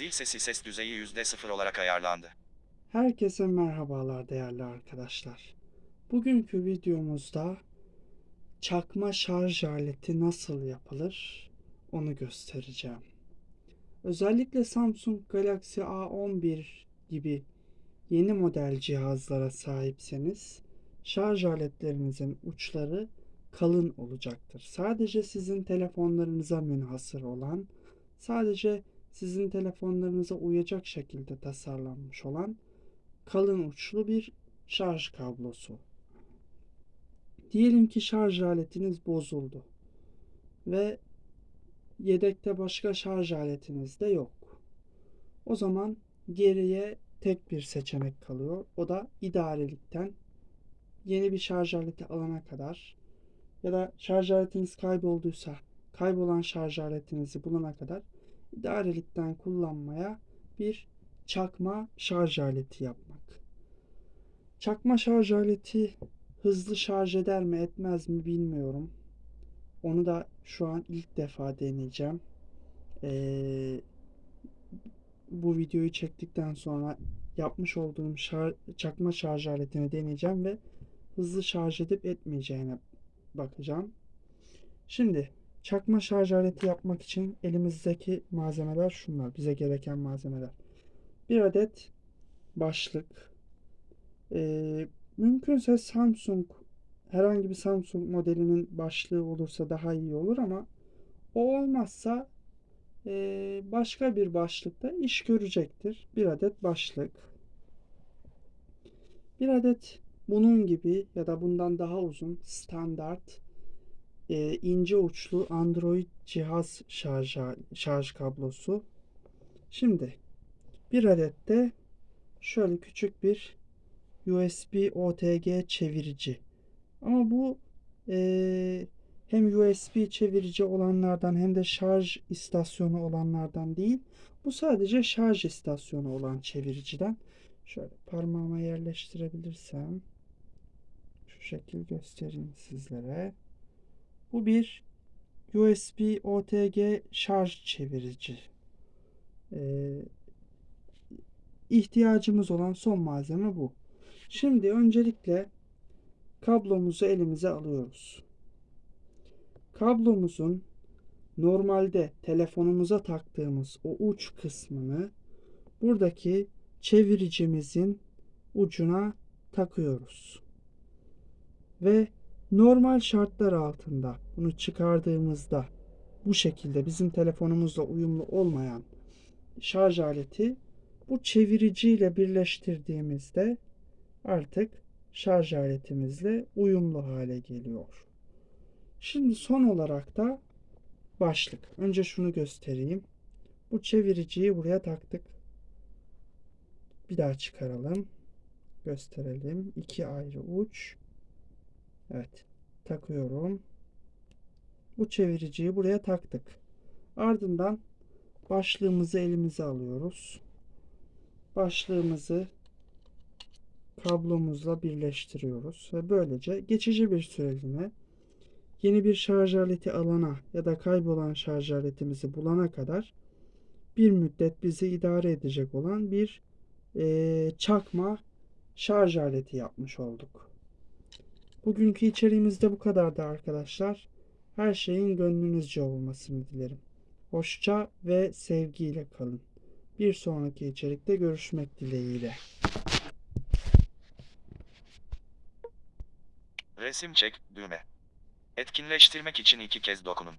Zil sesi ses düzeyi %0 olarak ayarlandı. Herkese merhabalar değerli arkadaşlar. Bugünkü videomuzda çakma şarj aleti nasıl yapılır onu göstereceğim. Özellikle Samsung Galaxy A11 gibi yeni model cihazlara sahipseniz şarj aletlerinizin uçları kalın olacaktır. Sadece sizin telefonlarınıza münhasır olan, sadece sizin telefonlarınıza uyacak şekilde tasarlanmış olan kalın uçlu bir şarj kablosu. Diyelim ki şarj aletiniz bozuldu ve yedekte başka şarj aletiniz de yok. O zaman geriye tek bir seçenek kalıyor. O da idarelikten yeni bir şarj aleti alana kadar ya da şarj aletiniz kaybolduysa kaybolan şarj aletinizi bulana kadar idarelikten kullanmaya bir çakma şarj aleti yapmak. Çakma şarj aleti hızlı şarj eder mi etmez mi bilmiyorum. Onu da şu an ilk defa deneyeceğim. Ee, bu videoyu çektikten sonra yapmış olduğum şar çakma şarj aletini deneyeceğim ve hızlı şarj edip etmeyeceğine bakacağım. Şimdi çakma şarj aleti yapmak için elimizdeki malzemeler şunlar. Bize gereken malzemeler. Bir adet başlık. Ee, mümkünse Samsung herhangi bir Samsung modelinin başlığı olursa daha iyi olur ama o olmazsa e, başka bir başlıkta iş görecektir. Bir adet başlık. Bir adet bunun gibi ya da bundan daha uzun standart e, ince uçlu Android cihaz şarj, şarj kablosu. Şimdi bir adet de şöyle küçük bir USB OTG çevirici. Ama bu e, hem USB çevirici olanlardan hem de şarj istasyonu olanlardan değil. Bu sadece şarj istasyonu olan çeviriciden. Şöyle parmağıma yerleştirebilirsem şu şekil göstereyim sizlere. Bu bir USB OTG şarj çevirici. Ee, ihtiyacımız olan son malzeme bu. Şimdi öncelikle kablomuzu elimize alıyoruz. Kablomuzun normalde telefonumuza taktığımız o uç kısmını buradaki çeviricimizin ucuna takıyoruz. Ve normal şartlar altında bunu çıkardığımızda bu şekilde bizim telefonumuzla uyumlu olmayan şarj aleti bu çeviriciyle birleştirdiğimizde artık şarj aletimizle uyumlu hale geliyor. Şimdi son olarak da başlık. Önce şunu göstereyim. Bu çeviriciyi buraya taktık. Bir daha çıkaralım. Gösterelim. İki ayrı uç. Evet. Takıyorum. Bu çeviriciyi buraya taktık. Ardından başlığımızı elimize alıyoruz. Başlığımızı kablomuzla birleştiriyoruz ve böylece geçici bir süreliğine yeni bir şarj aleti alana ya da kaybolan şarj aletimizi bulana kadar bir müddet bizi idare edecek olan bir e, çakma şarj aleti yapmış olduk. Bugünkü içeriğimiz de bu kadardı arkadaşlar. Her şeyin gönlünüzce olmasını dilerim. Hoşça ve sevgiyle kalın. Bir sonraki içerikte görüşmek dileğiyle. Resim çek düğme. Etkinleştirmek için iki kez dokunun.